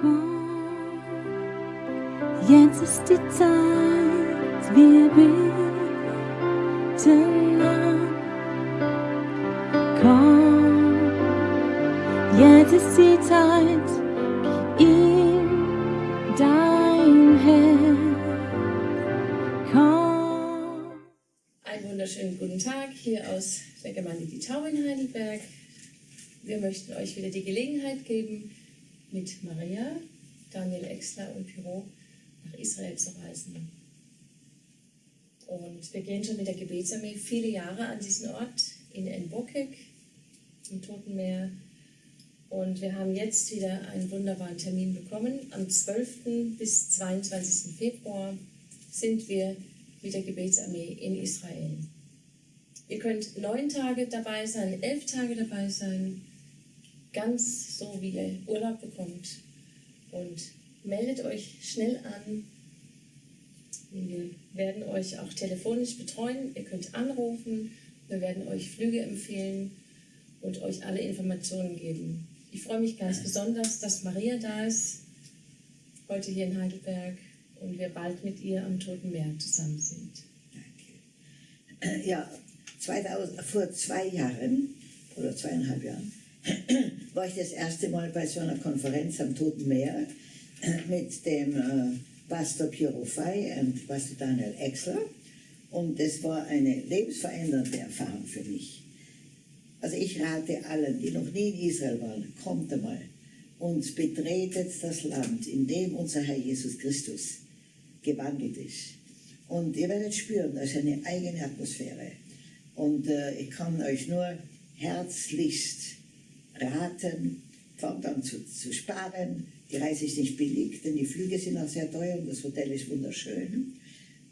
Komm, jetzt ist die Zeit, wir beten an. Komm, jetzt ist die Zeit, gib ihm dein Herz. Komm. Einen wunderschönen guten Tag hier aus der Gemeinde Die Tau in Heidelberg. Wir möchten euch wieder die Gelegenheit geben, mit Maria, Daniel Exler und Pyro nach Israel zu reisen. Und wir gehen schon mit der Gebetsarmee viele Jahre an diesen Ort in Enbokek im Toten Meer. Und wir haben jetzt wieder einen wunderbaren Termin bekommen. Am 12. bis 22. Februar sind wir mit der Gebetsarmee in Israel. Ihr könnt neun Tage dabei sein, elf Tage dabei sein, ganz so wie ihr Urlaub bekommt. Und meldet euch schnell an. Wir werden euch auch telefonisch betreuen. Ihr könnt anrufen. Wir werden euch Flüge empfehlen und euch alle Informationen geben. Ich freue mich ganz besonders, dass Maria da ist, heute hier in Heidelberg und wir bald mit ihr am Toten Meer zusammen sind. Danke. Ja, 2000, vor zwei Jahren oder zweieinhalb Jahren war ich das erste Mal bei so einer Konferenz am Toten Meer mit dem äh, Pastor Piero Fay und Pastor Daniel Exler und es war eine lebensverändernde Erfahrung für mich. Also ich rate allen, die noch nie in Israel waren, kommt einmal und betretet das Land, in dem unser Herr Jesus Christus gewandelt ist. Und ihr werdet spüren, da ist eine eigene Atmosphäre. Und äh, ich kann euch nur herzlichst raten, fangt an zu, zu sparen. Die Reise ist nicht billig, denn die Flüge sind auch sehr teuer und das Hotel ist wunderschön.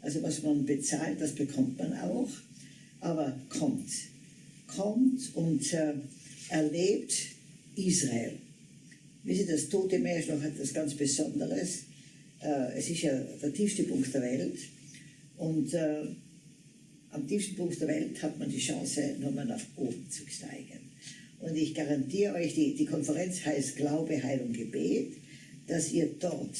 Also was man bezahlt, das bekommt man auch. Aber kommt, kommt und äh, erlebt Israel. Wisst ihr, das Tote Meer ist noch etwas ganz Besonderes. Äh, es ist ja der tiefste Punkt der Welt. Und äh, am tiefsten Punkt der Welt hat man die Chance, nochmal nach oben zu steigen. Und ich garantiere euch, die, die Konferenz heißt Glaube, Heilung, Gebet, dass ihr dort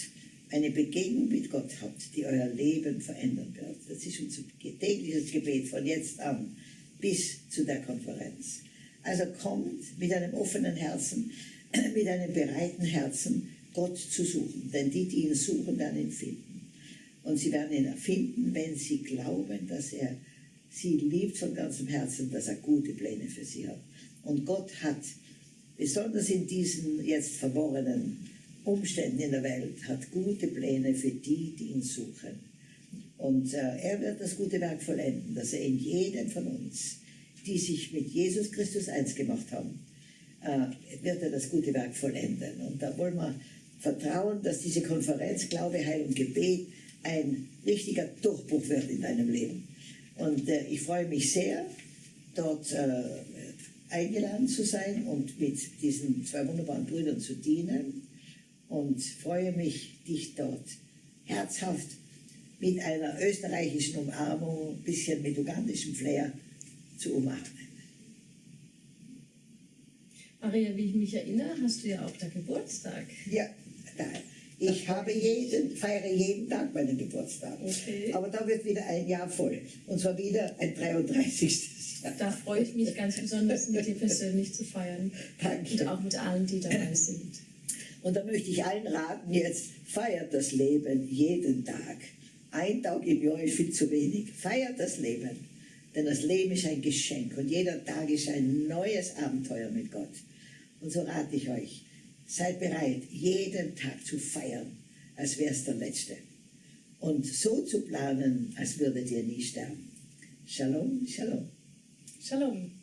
eine Begegnung mit Gott habt, die euer Leben verändern wird. Das ist unser tägliches Gebet von jetzt an bis zu der Konferenz. Also kommt mit einem offenen Herzen, mit einem bereiten Herzen, Gott zu suchen. Denn die, die ihn suchen, werden ihn finden. Und sie werden ihn finden, wenn sie glauben, dass er sie liebt von ganzem Herzen, dass er gute Pläne für sie hat. Und Gott hat, besonders in diesen jetzt verworrenen Umständen in der Welt, hat gute Pläne für die, die ihn suchen. Und äh, er wird das gute Werk vollenden, dass er in jedem von uns, die sich mit Jesus Christus eins gemacht haben, äh, wird er das gute Werk vollenden. Und da wollen wir vertrauen, dass diese Konferenz Glaube, Heil und Gebet ein richtiger Durchbruch wird in deinem Leben. Und äh, ich freue mich sehr, dort äh, eingeladen zu sein und mit diesen zwei wunderbaren Brüdern zu dienen und freue mich, dich dort herzhaft mit einer österreichischen Umarmung, ein bisschen mit ugandischem Flair zu umarmen. Maria, wie ich mich erinnere, hast du ja auch der Geburtstag. Ja, da. Ich habe jeden, feiere jeden Tag meinen Geburtstag. Okay. Aber da wird wieder ein Jahr voll. Und zwar wieder ein 33. Jahr. Da freue ich mich ganz besonders, mit dir persönlich zu feiern. Danke. Und auch mit allen, die dabei sind. Und da möchte ich allen raten, jetzt feiert das Leben jeden Tag. Ein Tag im Jahr ist viel zu wenig. Feiert das Leben. Denn das Leben ist ein Geschenk und jeder Tag ist ein neues Abenteuer mit Gott. Und so rate ich euch, seid bereit, jeden Tag zu feiern, als wäre es der letzte. Und so zu planen, als würdet ihr nie sterben. Shalom, Shalom. Shalom.